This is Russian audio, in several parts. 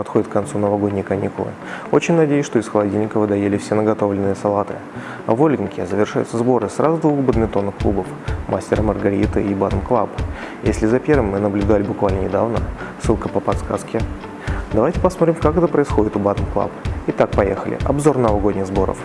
подходят к концу новогодние каникулы. Очень надеюсь, что из холодильника вы доели все наготовленные салаты. А в Оленьке завершаются сборы сразу двух бадминтонных клубов – Мастер и Маргарита и Badm Club. Если за первым мы наблюдали буквально недавно, ссылка по подсказке. Давайте посмотрим, как это происходит у Badm Club. Итак, поехали. Обзор новогодних сборов.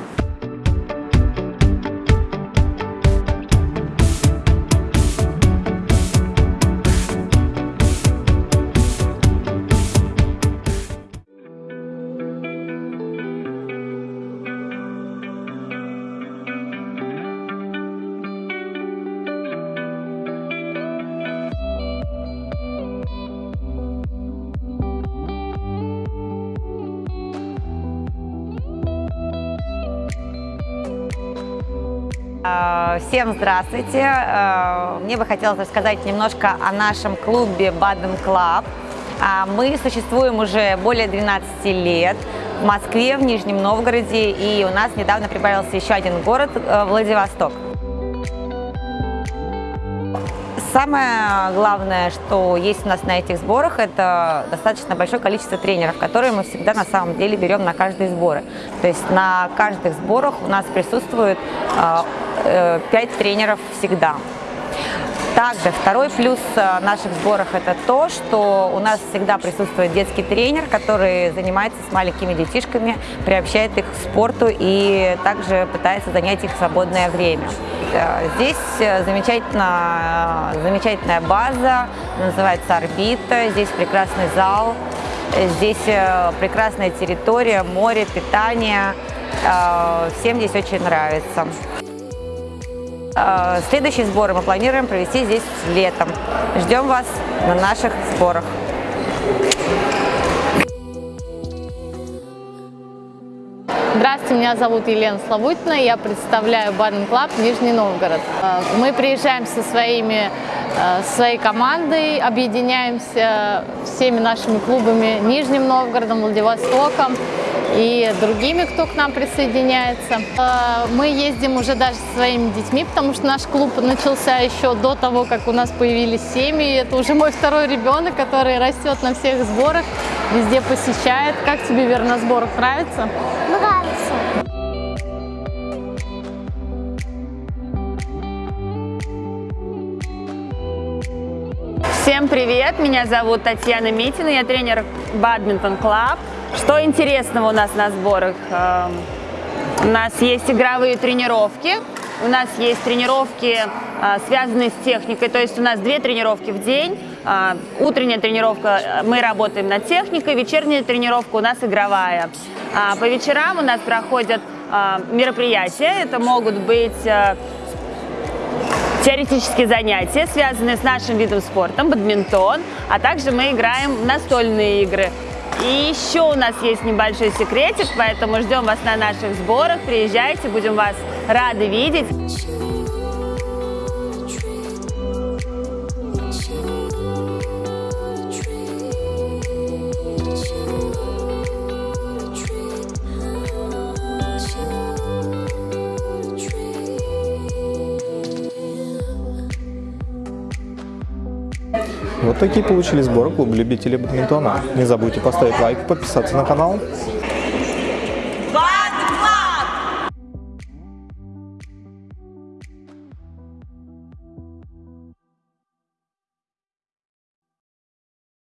Всем здравствуйте! Э, мне бы хотелось рассказать немножко о нашем клубе Badm Club. Э, мы существуем уже более 12 лет в Москве, в Нижнем Новгороде, и у нас недавно прибавился еще один город – Владивосток. Самое главное, что есть у нас на этих сборах, это достаточно большое количество тренеров, которые мы всегда на самом деле берем на каждые сборы. То есть на каждых сборах у нас присутствует 5 тренеров всегда. Также второй плюс э, наших сборах это то, что у нас всегда присутствует детский тренер, который занимается с маленькими детишками, приобщает их к спорту и также пытается занять их в свободное время. Э, здесь э, замечательно, замечательная база, называется «Орбита», здесь прекрасный зал, здесь прекрасная территория, море, питание. Всем здесь очень нравится. Э, следующие сборы мы планируем провести здесь летом. Ждем вас на наших сборах. Здравствуйте, меня зовут Елена Славутина, я представляю Badm Club Нижний Новгород. Э, мы приезжаем со своими, э, своей командой, объединяемся всеми нашими клубами Нижним Новгородом, Владивостоком и другими, кто к нам присоединяется. Э, мы ездим уже даже со своими детьми, потому что наш клуб начался еще до того, как у нас появились семьи. Это уже мой второй ребенок, который растет на всех сборах, везде посещает. Как тебе, Вера, на сборах нравится? Нравится. Всем привет! Меня зовут Татьяна Митина, я тренер Badminton Club. Что интересного у нас на сборах? Эм, у нас есть игровые тренировки, у нас есть тренировки, э, связанные с техникой, то есть у нас две тренировки в день. Э, утренняя тренировка, э, мы работаем над техникой, вечерняя тренировка у нас игровая. А по вечерам у нас проходят мероприятия, это могут быть теоретические занятия, связанные с нашим видом спорта, бадминтон, а также мы играем в настольные игры. И еще у нас есть небольшой секретик, поэтому ждем вас на наших сборах. Приезжайте, будем вас рады видеть. Вот такие получили сборы клуба любителей бадминтона. Не забудьте поставить лайк, подписаться на канал.